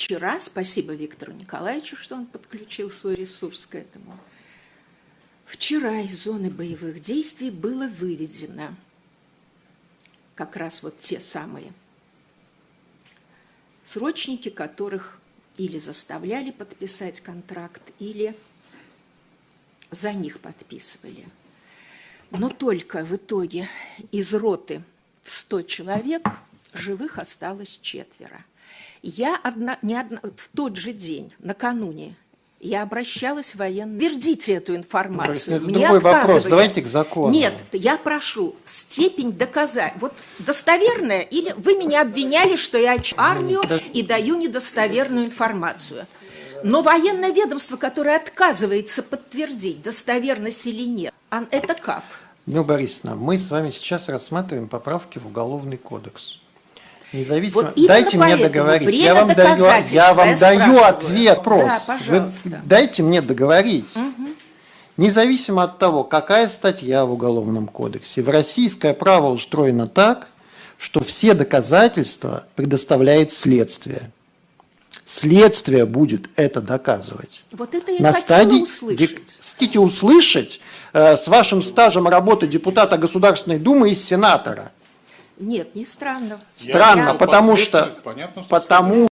вчера, спасибо Виктору Николаевичу, что он подключил свой ресурс к этому, вчера из зоны боевых действий было выведено как раз вот те самые срочники, которых или заставляли подписать контракт, или за них подписывали. Но только в итоге из роты в 100 человек живых осталось четверо. Я одна, не одна, в тот же день, накануне, я обращалась в военную. Вердите эту информацию. Это Мне другой вопрос. Давайте к закону. Нет, я прошу степень доказать. Вот достоверная или вы меня обвиняли, что я армию да. и даю недостоверную информацию. Но военное ведомство, которое отказывается подтвердить, достоверность или нет, это как? Ну, Борисовна, мы с вами сейчас рассматриваем поправки в Уголовный кодекс. Независимо. Вот дайте мне договорить. Я вам даю, я вам даю ответ. Вопрос. Да, пожалуйста. Вы дайте мне договорить. Угу. Независимо от того, какая статья в Уголовном кодексе, в российское право устроено так, что все доказательства предоставляет следствие. Следствие будет это доказывать. Вот это я На стадии, услышать. Хотите услышать э, с вашим стажем работы депутата Государственной Думы и сенатора – нет, не странно. Странно, потому что, понятно, что потому